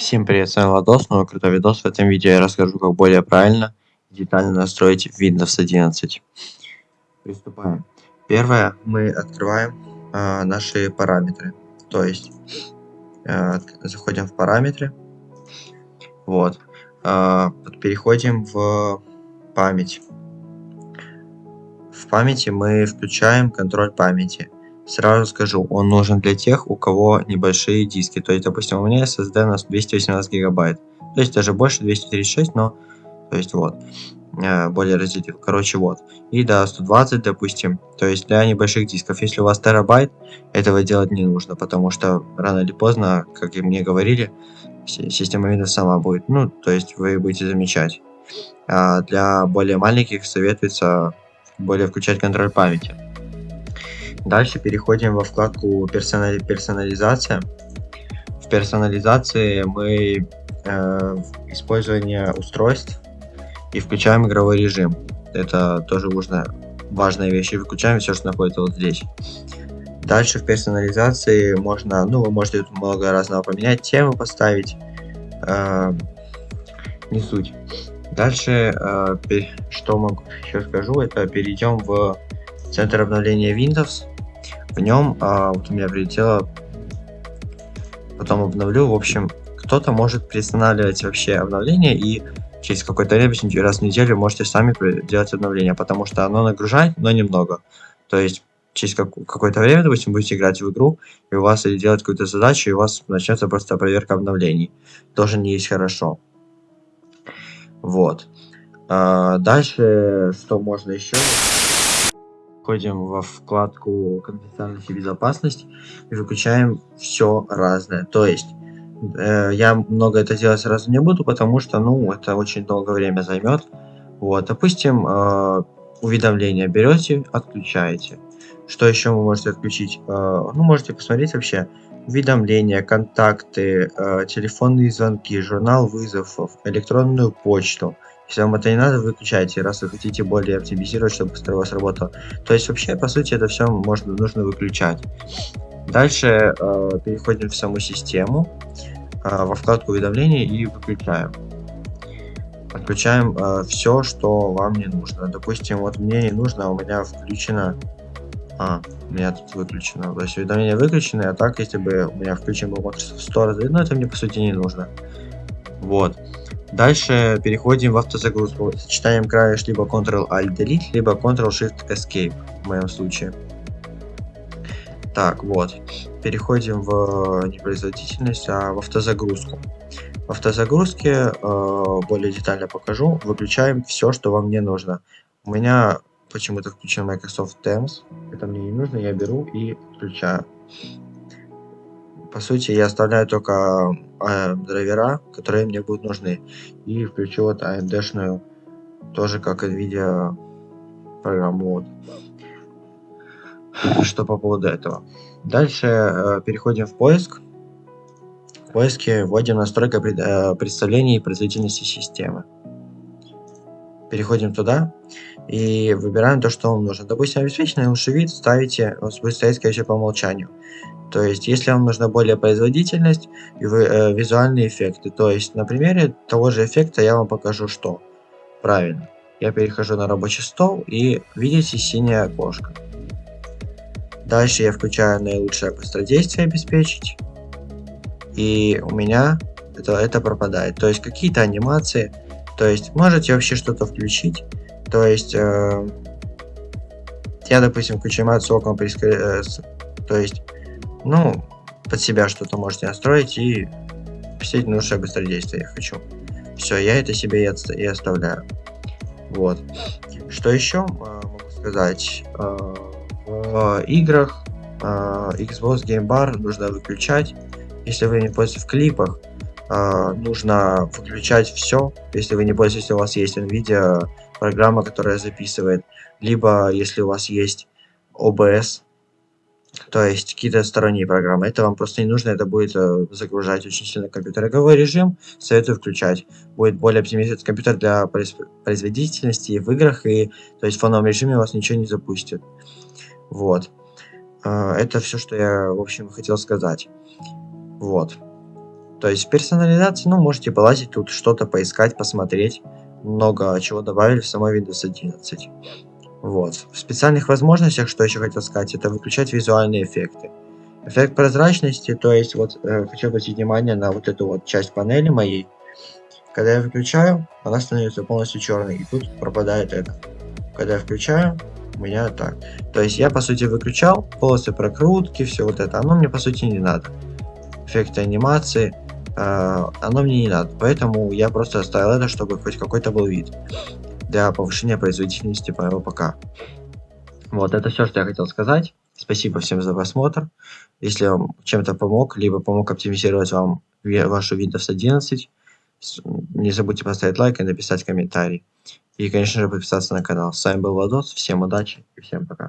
Всем привет, с вами Ладос, новый крутой видос. В этом видео я расскажу, как более правильно и детально настроить Windows 11. Приступаем. Первое, мы открываем э, наши параметры. То есть, э, заходим в параметры. Вот. Э, переходим в память. В памяти мы включаем контроль памяти. Сразу скажу, он нужен для тех, у кого небольшие диски. То есть, допустим, у меня SSD на 218 гигабайт. То есть даже больше 236, но... То есть вот. Э, более разделил. Короче, вот. И до 120, допустим. То есть для небольших дисков. Если у вас терабайт, этого делать не нужно. Потому что рано или поздно, как и мне говорили, система Windows сама будет. Ну, то есть вы будете замечать. А для более маленьких советуется более включать контроль памяти. Дальше переходим во вкладку персонали персонализация. В персонализации мы э, использование устройств и включаем игровой режим. Это тоже важная, важная вещь. И выключаем все, что находится вот здесь. Дальше в персонализации можно, ну, вы можете тут много разного поменять, темы поставить. Э, не суть. Дальше, э, что могу еще скажу, это перейдем в центр обновления Windows. Нем а, вот у меня прилетело, потом обновлю. В общем, кто-то может приостанавливать вообще обновление и через какое-то время, раз в неделю, можете сами делать обновление, потому что оно нагружает, но немного. То есть через как, какое-то время, допустим, будете играть в игру, и у вас или делать какую-то задачу, и у вас начнется просто проверка обновлений. Тоже не есть хорошо. Вот. А, дальше, что можно еще? Входим во вкладку конфиденциальность и безопасность и выключаем все разное. То есть э, я много это делать сразу не буду, потому что, ну, это очень долгое время займет. Вот, допустим, э, уведомления берете, отключаете. Что еще вы можете отключить? Э, ну, можете посмотреть вообще уведомления, контакты, э, телефонные звонки, журнал вызовов, электронную почту. Если вам это не надо, выключайте, раз вы хотите более оптимизировать, чтобы быстрее у вас работало. То есть вообще, по сути, это все можно, нужно выключать. Дальше э, переходим в саму систему, э, во вкладку уведомлений и выключаем. Отключаем э, все, что вам не нужно. Допустим, вот мне не нужно, а у меня включено... А, у меня тут выключено. То есть уведомления выключены, а так, если бы у меня включен был Microsoft Store, ну это мне по сути не нужно. Вот. Дальше переходим в автозагрузку. Сочетанием клавиш либо Ctrl-Alt-Delete, либо Ctrl-Shift-Escape в моем случае. Так, вот. Переходим в непроизводительность, а в автозагрузку. В автозагрузке э, более детально покажу. Выключаем все, что вам не нужно. У меня почему-то включен Microsoft Teams. Это мне не нужно, я беру и включаю. По сути, я оставляю только э, драйвера, которые мне будут нужны. И включу вот AMD-шную, тоже как NVIDIA программу. Вот. Что по поводу этого. Дальше э, переходим в поиск. В поиске вводим настройка пред, э, представления и производительности системы. Переходим туда и выбираем то, что вам нужно. Допустим, обеспеченный лучший вид ставите, он будет стоять, скорее всего, по умолчанию. То есть, если вам нужна более производительность и вы, э, визуальные эффекты, то есть на примере того же эффекта я вам покажу что. Правильно. Я перехожу на рабочий стол и видите синее окошко. Дальше я включаю наилучшее быстродействие обеспечить. И у меня это, это пропадает. То есть какие-то анимации. То есть можете вообще что-то включить. То есть э, я, допустим, включаю анимацию окон, э, то есть ну, под себя что-то можете настроить и посетить лучшее быстродействие я хочу. Все, я это себе и, отста и оставляю. Вот. Что еще э, могу сказать? Э, в играх э, Xbox Game Bar нужно выключать. Если вы не пользуетесь в клипах, э, нужно выключать все. Если вы не пользуетесь, у вас есть NVIDIA программа, которая записывает. Либо если у вас есть OBS, то есть какие-то сторонние программы. Это вам просто не нужно, это будет э, загружать очень сильно компьютер. Игровой режим советую включать. Будет более оптимизировать компьютер для производительности в играх, и то есть в фоновом режиме у вас ничего не запустит. Вот. Э, это все, что я, в общем, хотел сказать. Вот. То есть в персонализации, ну, можете полазить тут, что-то поискать, посмотреть. Много чего добавили в самой Windows 11. Вот. В специальных возможностях, что еще хотел сказать, это выключать визуальные эффекты. Эффект прозрачности, то есть вот э, хочу обратить внимание на вот эту вот часть панели моей. Когда я выключаю, она становится полностью черной, и тут пропадает это. Когда я включаю, у меня так. То есть я по сути выключал полосы прокрутки, все вот это. Оно мне по сути не надо. Эффекты анимации, оно мне не надо. Поэтому я просто оставил это, чтобы хоть какой-то был вид. Для повышения производительности моего ПК. Вот, это все, что я хотел сказать. Спасибо всем за просмотр. Если вам чем-то помог, либо помог оптимизировать вам вашу Windows 11, не забудьте поставить лайк и написать комментарий. И, конечно же, подписаться на канал. С вами был Владос, всем удачи и всем пока.